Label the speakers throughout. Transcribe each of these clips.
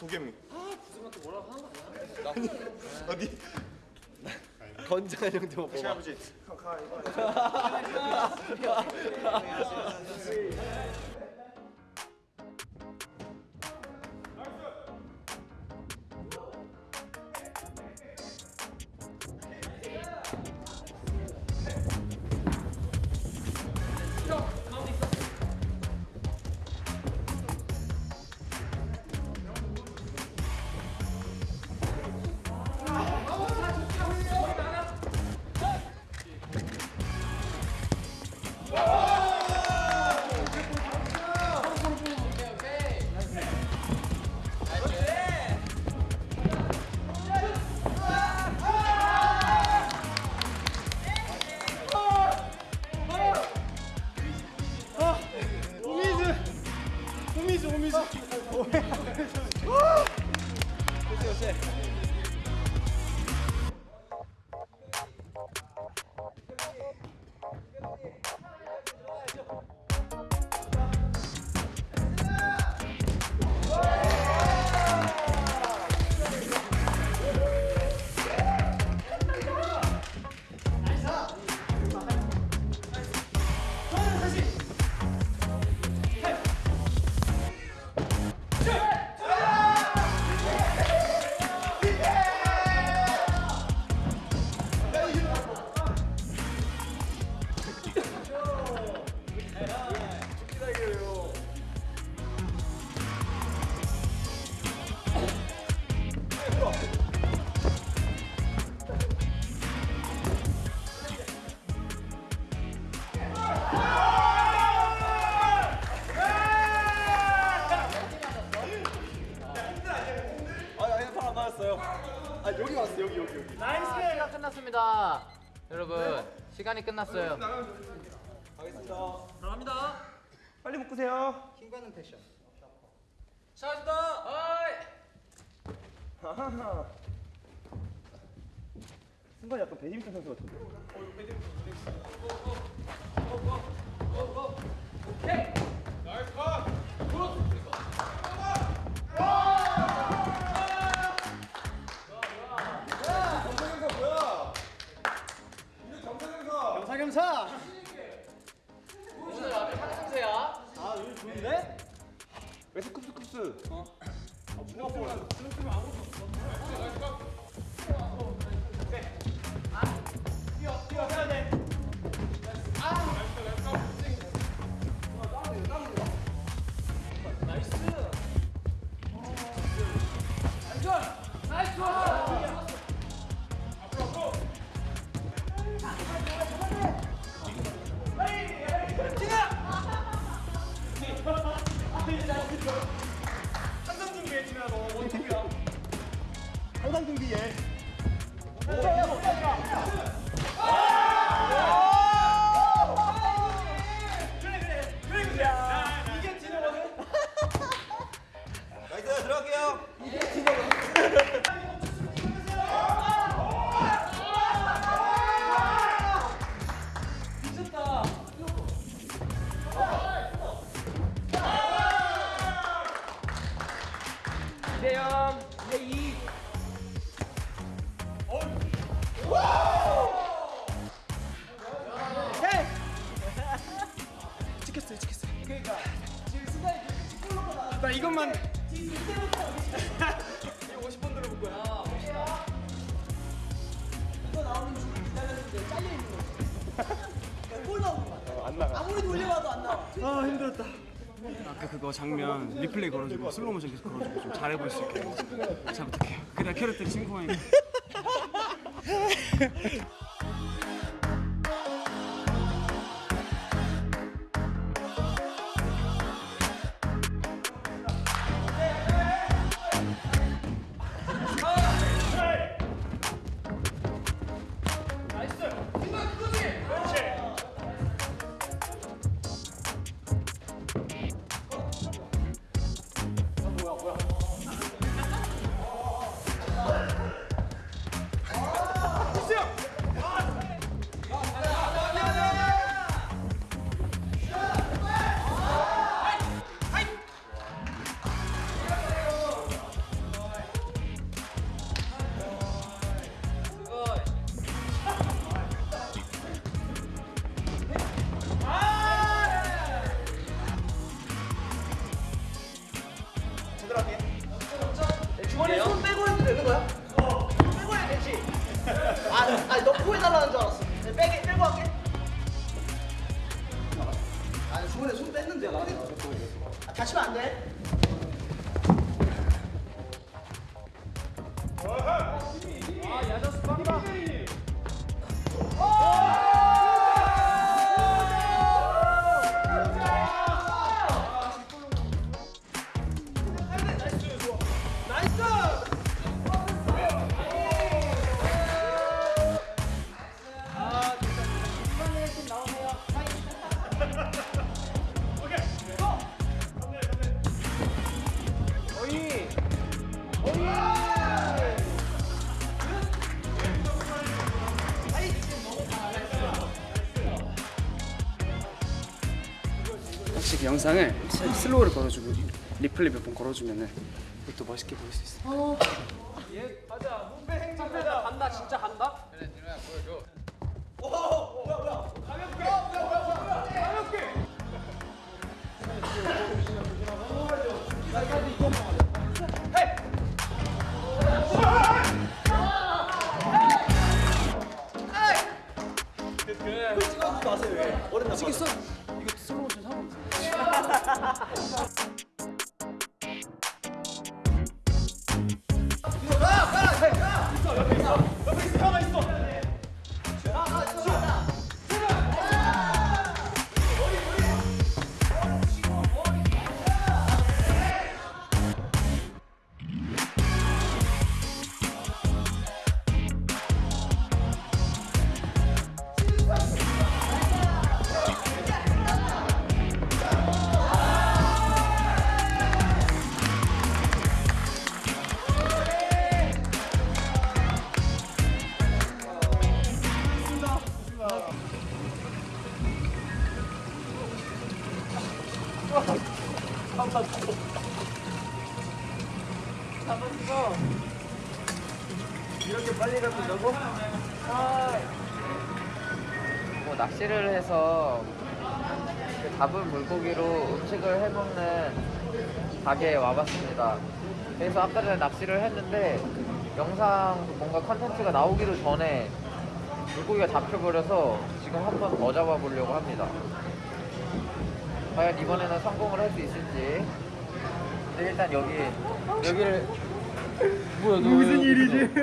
Speaker 1: 도겸이 아 부승한테 뭐라고 하는 거 아니야? 어디?
Speaker 2: 건장한 형도 못 뽑아.
Speaker 1: 아버지
Speaker 3: 끝났어요.
Speaker 1: 빨리 묶으세요 아하하 순간 약간 배드민턴 선수 같은데
Speaker 3: 오 늘 앞에 상승세야.
Speaker 1: 웨스 쿱스 쿱스 어? 항상 50분만
Speaker 4: 아,
Speaker 1: 힘들었다. 아까 그거 장면 리플레이 걸어주고 슬로우 모션 계속 걸어주고 좀 잘해볼 수 있게. 잘 부탁해요. 그냥 캐럿들 친구만
Speaker 4: 아, 다치면 안 돼.
Speaker 1: 확실히 영상을 스- slow를 걸어주고 리플레이 몇번 걸어주면은 또 멋있게 보일 수 있어.
Speaker 3: 그래 진호야 뭐 낚시를 해서 그 잡은 물고기로 음식을 해먹는 가게에 와봤습니다. 그래서 아까 전에 낚시를 했는데 영상 뭔가 컨텐츠가 나오기도 전에 물고기가 잡혀버려서 지금 한번 더 잡아보려고 합니다. 과연 이번에는 성공을 할 수 있을지. 근데 일단 여기 여기를 뭐야 너 무슨 일이지?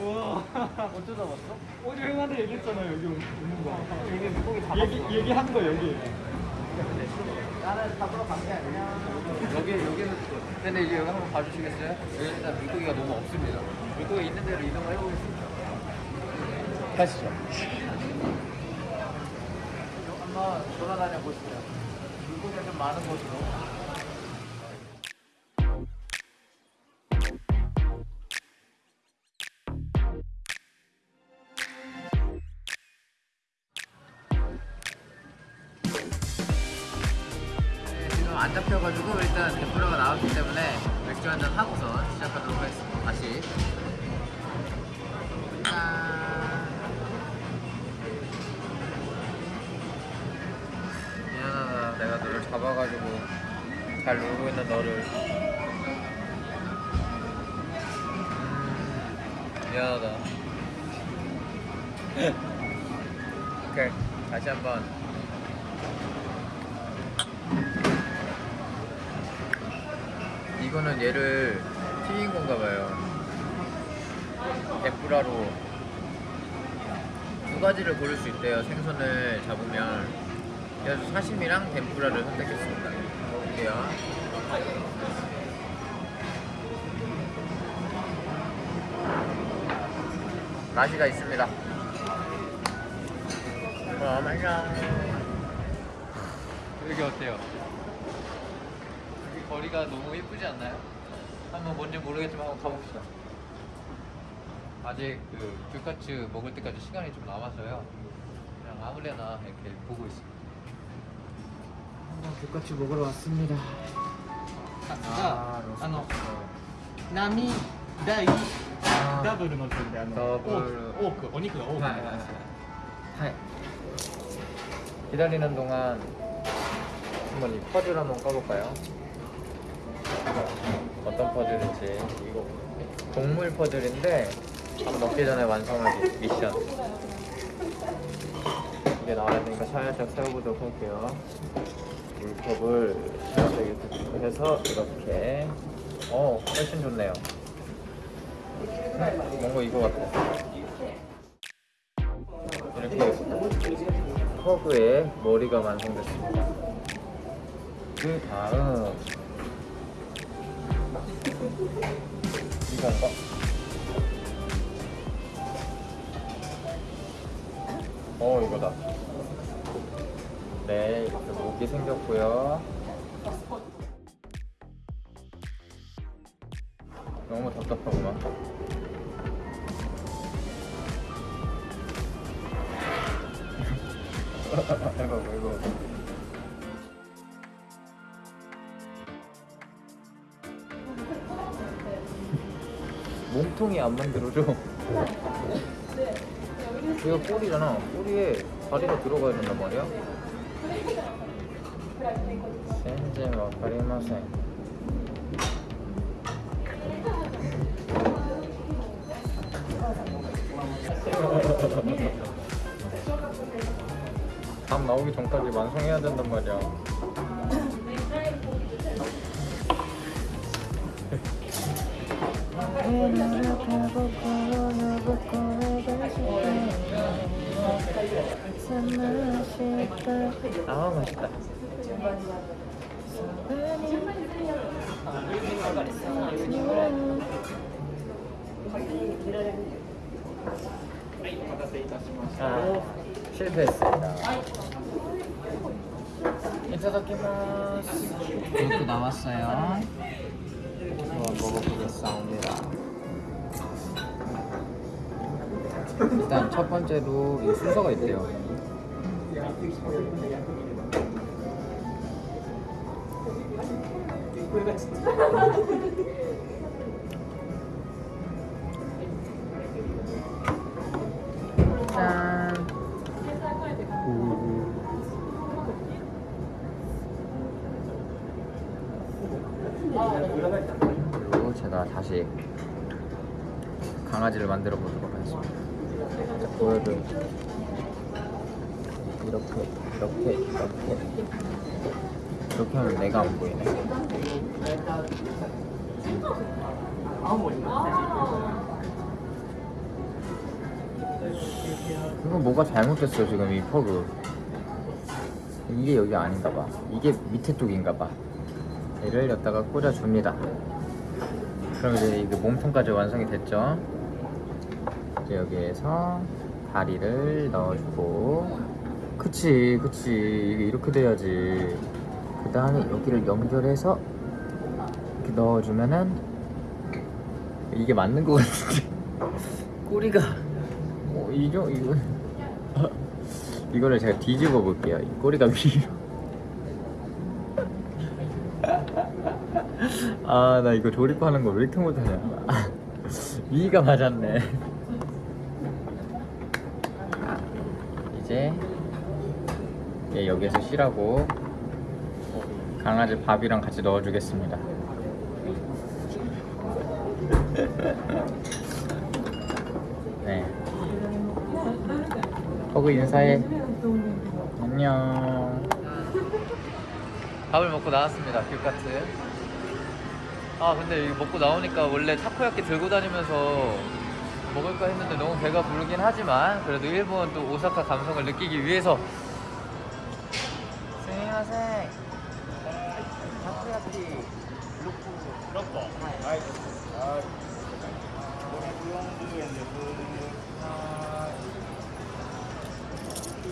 Speaker 3: 어쩌다 왔어?
Speaker 1: 어제 형한테 얘기했잖아 여기 오는 거.
Speaker 3: 여기 물고기 잡았어.
Speaker 1: 얘기 얘기한 거 여기.
Speaker 3: 나는 잡으러 간 게 아니야. 여기 여기는 근데 이제 여기 한번 봐주시겠어요? 여기 일단 물고기가 너무 없습니다. 물고기 있는 대로 이동을 해보겠습니다.
Speaker 1: 가시죠.
Speaker 3: 한번 돌아다녀 보시죠. 물고기가 좀 많은 곳으로. 네, 안 잡혀가지고 일단 덴프라가 나왔기 때문에 맥주 한잔 하고서 시작하도록 하겠습니다. 다시. 잘 놀고 있는 너를. 음, 미안하다. 오케이. 다시 한번. 이거는 얘를 튀긴 건가 봐요. 덴푸라로 두 가지를 고를 수 있대요. 생선을 잡으면. 그래서 사시미랑 덴푸라를 선택했습니다. 먹을게요. 맛이가 있습니다. 그럼 안녕. 여기 어때요? 여기 거리가 너무 예쁘지 않나요? 한번 뭔지 모르겠지만 한번 가봅시다. 아직 그 귤카츠 먹을 때까지 시간이 좀 남아서요. 그냥 아무데나 이렇게 보고 있습니다. 한번 귤카츠 먹으러 왔습니다.
Speaker 1: があの波大ダブルの順であの
Speaker 3: ダブル
Speaker 1: 多く多くお肉が多くなります。
Speaker 3: 하이. 기다리는 동안 한번 이 퍼즐 한번 까볼까요? 어떤 퍼즐인지 이거 동물 퍼즐인데 밥 먹기 전에 완성하기 미션 이렇게 나와야 되니까 살짝 세워보도록 할게요. 물컵을 이렇게 해서 이렇게 어 훨씬 좋네요. 뭔가 이거 같아. 이렇게 허브의 머리가 완성됐습니다. 그 다음 이건가? 어 이거다. 네 이렇게 목이 생겼고요. 너무 답답하구만. 이거 이거. 몸통이 안 만들어져. 얘가 꼬리잖아. 꼬리에 다리가 들어가야 된단 말이야. 답 나오기 전까지 완성해야 된단 말이야. 아 맛있다. 아, 실패했습니다. 이타다키마스. 이것도 나왔어요. 한번 먹어보겠습니다. 일단 첫 번째로 이 순서가 있대요. 짠. 그리고 제가 다시 강아지를 만들어 보도록 하겠습니다. 자, 보여줘. 이렇게, 이렇게, 이렇게. 이렇게 하면 내가 안 보이네. 이거 뭐가 잘못됐어 지금 이 퍼그. 이게 여기 아닌가 봐. 이게 밑에 쪽인가 봐. 얘를 여기다가 꽂아줍니다. 그럼 이제 이게 몸통까지 완성이 됐죠. 이제 여기에서 다리를 넣어주고, 그치, 그치. 이게 이렇게 돼야지. 그 다음에 여기를 연결해서 넣어주면은 이게 맞는 것 같은데 꼬리가 어, 이죠 이거 이거를 제가 뒤집어 볼게요. 이 꼬리가 위로. 아, 나 이거 조립하는 거 왜 이렇게 못하냐. 아, 위가 맞았네. 이제 얘 여기에서 쉬라고 강아지 밥이랑 같이 넣어주겠습니다. 네. 허그 인사해. 안녕. 밥을 먹고 나왔습니다. 귤카트. 아 근데 이거 먹고 나오니까 원래 타코야끼 들고 다니면서 먹을까 했는데 너무 배가 부르긴 하지만 그래도 일본 또 오사카 감성을 느끼기 위해서 스미마셍 타코야끼 로코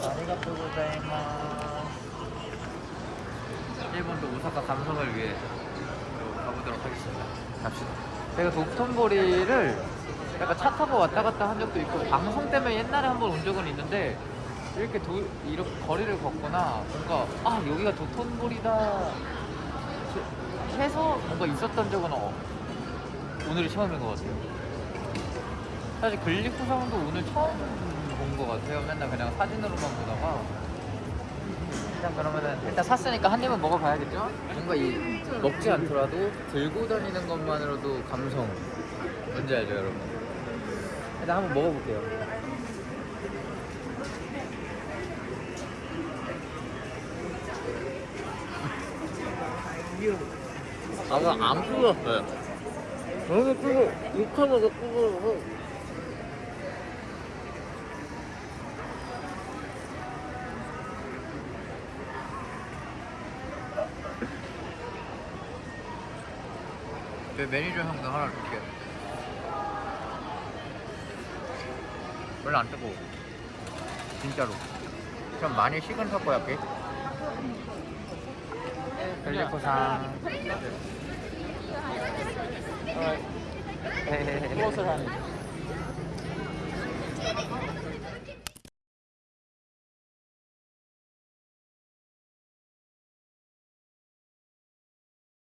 Speaker 3: 아리가또 고자이마스 일본도 오사카 감성을 위해 가보도록 하겠습니다. 갑시다. 제가 도톤보리를 약간 차 타고 왔다 갔다 한 적도 있고 방송 때문에 옛날에 한 번 온 적은 있는데 이렇게 도, 이렇게 거리를 걷거나 뭔가 아 여기가 도톤보리다 해- 해서 뭔가 있었던 적은 어, 오늘이 처음인 것 같아요. 사실 글리쿠상도 오늘 처음 본 것 같아요. 맨날 그냥 사진으로만 보다가 일단 그러면은 일단 샀으니까 한 입은 먹어봐야겠죠? 뭔가 이 먹지 않더라도 들고 다니는 것만으로도 감성 뭔지 알죠 여러분? 일단 한번 먹어볼게요 아마 안 풀렸어요 저는 풀고 육하면서 풀고 내 매니저 형도 하나 줄게. 별로 안 뜨거워. 진짜로. 좀 많이 식은 타코야끼. 벨리코상.
Speaker 4: 무엇을 하는?